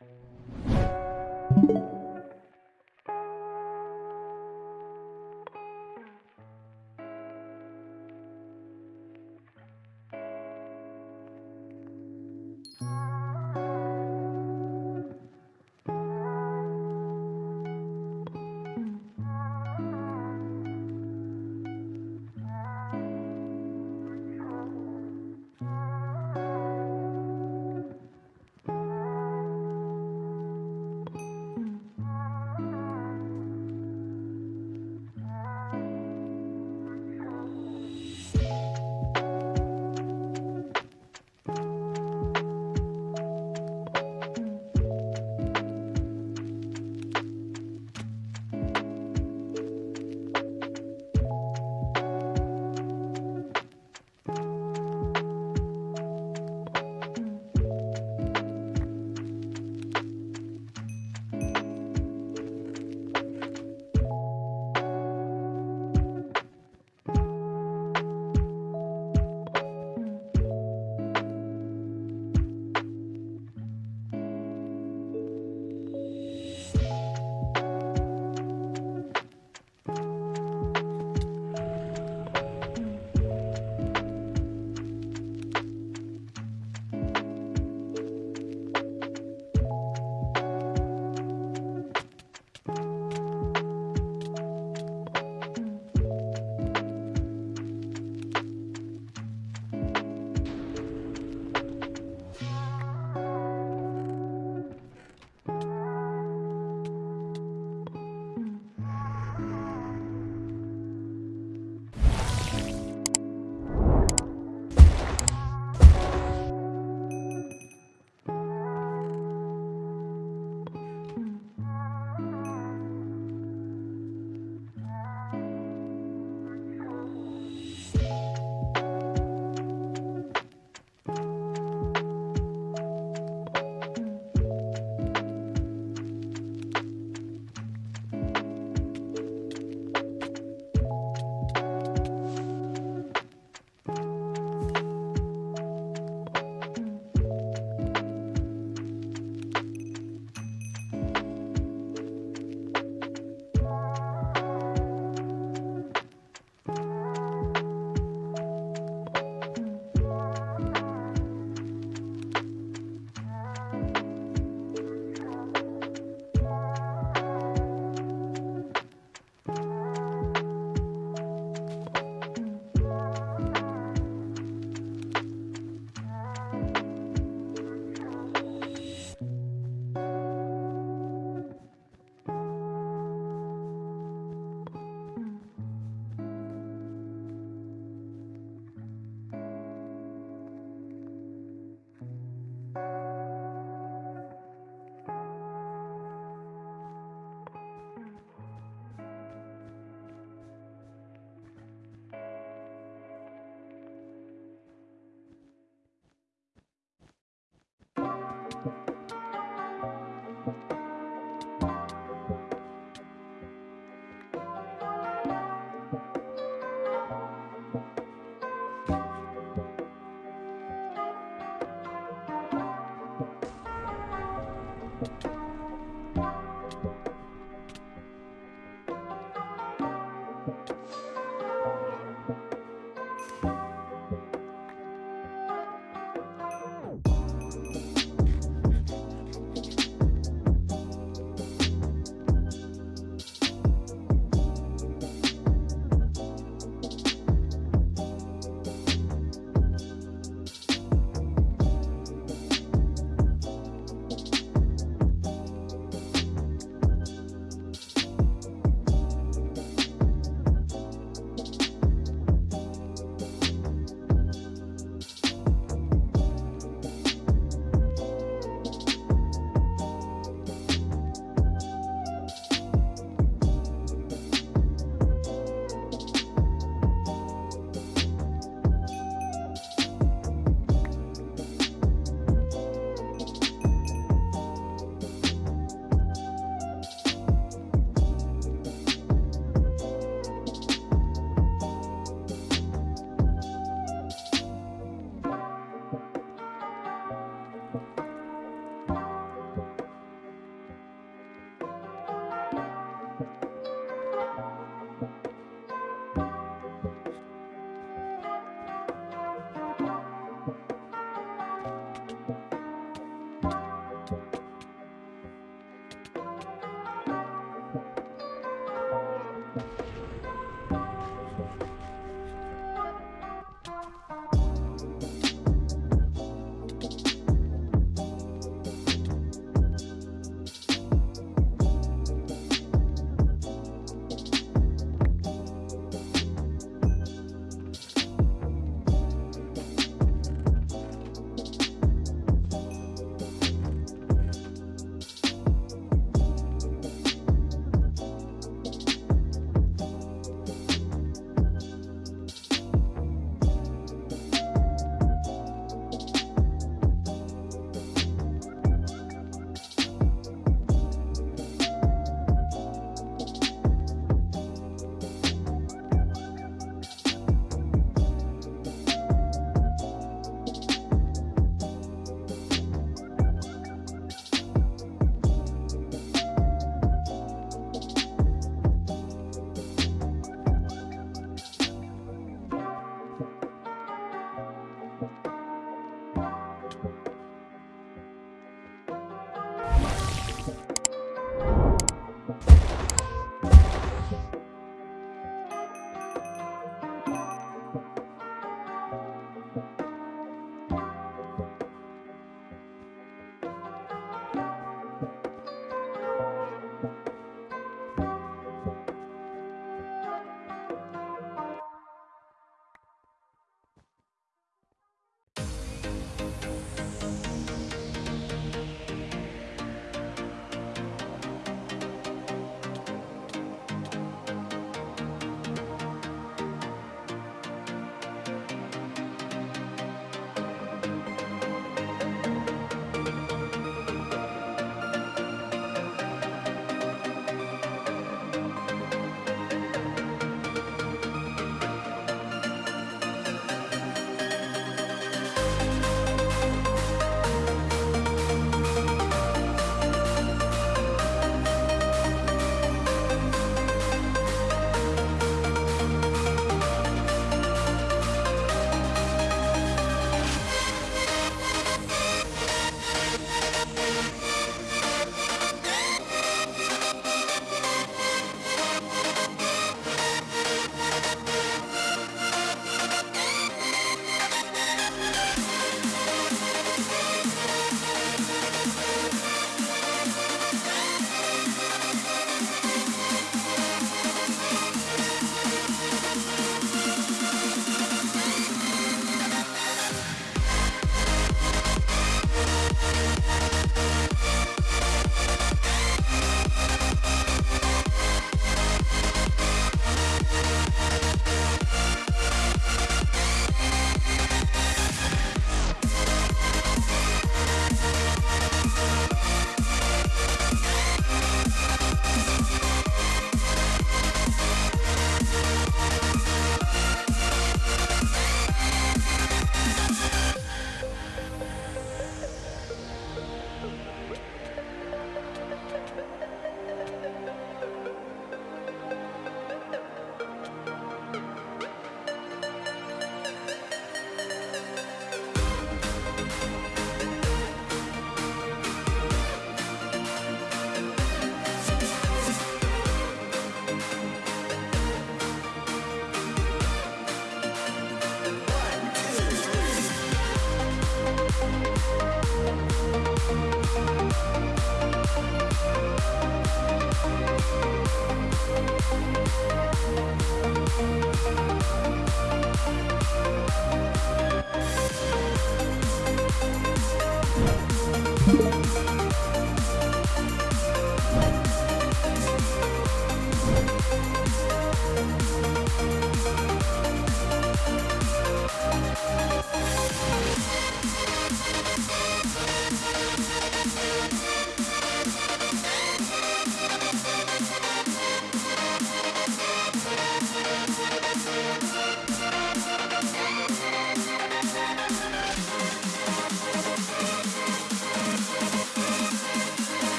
you